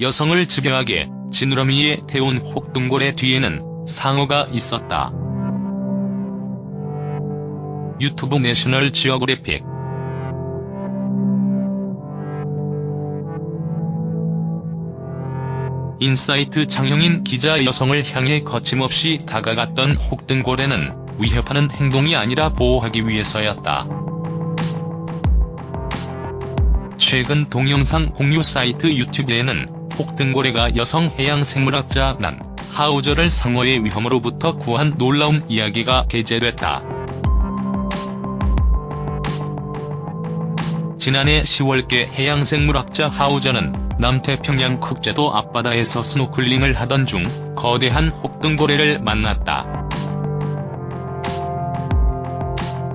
여성을 집요하게 지느러미에 태운 혹등고래 뒤에는 상어가 있었다. 유튜브 내셔널 지오그래픽 인사이트 장영인 기자 여성을 향해 거침없이 다가갔던 혹등고래는 위협하는 행동이 아니라 보호하기 위해서였다. 최근 동영상 공유 사이트 유튜브에는 혹등고래가 여성 해양생물학자 난 하우저를 상어의 위험으로부터 구한 놀라운 이야기가 게재됐다. 지난해 10월께 해양생물학자 하우저는 남태평양 국제도 앞바다에서 스노클링을 하던 중 거대한 혹등고래를 만났다.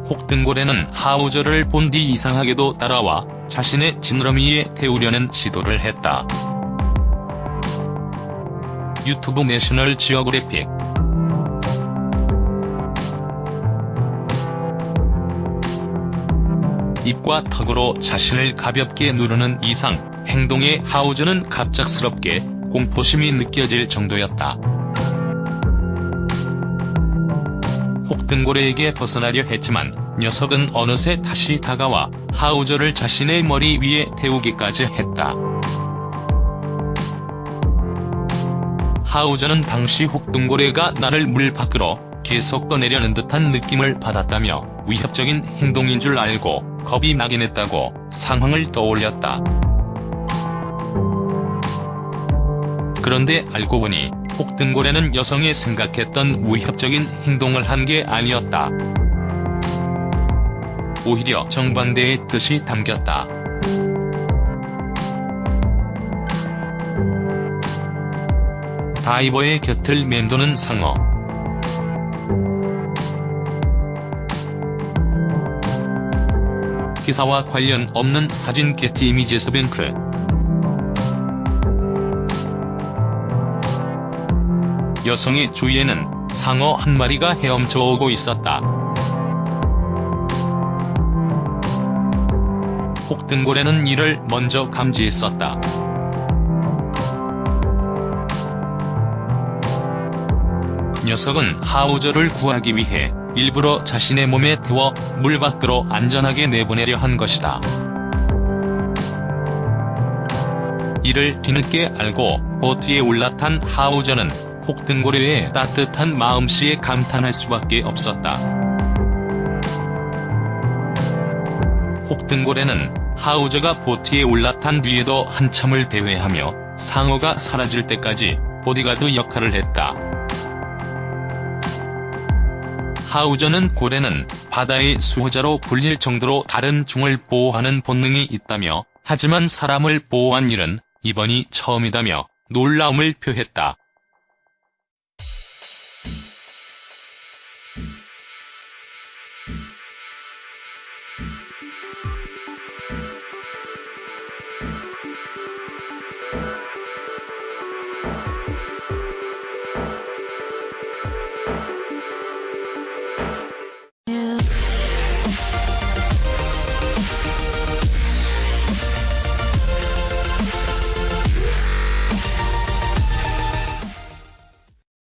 혹등고래는 하우저를 본 뒤 이상하게도 따라와 자신의 지느러미에 태우려는 시도를 했다. 유튜브 내셔널 지오그래픽 입과 턱으로 자신을 가볍게 누르는 이상 행동에 하우저는 갑작스럽게 공포심이 느껴질 정도였다. 혹등고래에게 벗어나려 했지만 녀석은 어느새 다시 다가와 하우저를 자신의 머리 위에 태우기까지 했다. 하우저는 당시 혹등고래가 나를 물 밖으로 계속 꺼내려는 듯한 느낌을 받았다며 위협적인 행동인 줄 알고 겁이 나긴 했다고 상황을 떠올렸다. 그런데 알고 보니 혹등고래는 여성이 생각했던 위협적인 행동을 한 게 아니었다. 오히려 정반대의 뜻이 담겼다. 다이버의 곁을 맴도는 상어. 기사와 관련 없는 사진 게티 이미지에서 뱅크. 여성의 주위에는 상어 한 마리가 헤엄쳐 오고 있었다. 혹등고래는 이를 먼저 감지했었다. 녀석은 하우저를 구하기 위해 일부러 자신의 몸에 태워 물 밖으로 안전하게 내보내려 한 것이다. 이를 뒤늦게 알고 보트에 올라탄 하우저는 혹등고래의 따뜻한 마음씨에 감탄할 수밖에 없었다. 혹등고래는 하우저가 보트에 올라탄 뒤에도 한참을 배회하며 상어가 사라질 때까지 보디가드 역할을 했다. 하우저는 고래는 바다의 수호자로 불릴 정도로 다른 종을 보호하는 본능이 있다며 하지만 사람을 보호한 일은 이번이 처음이다며 놀라움을 표했다.